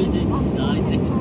was inside the car.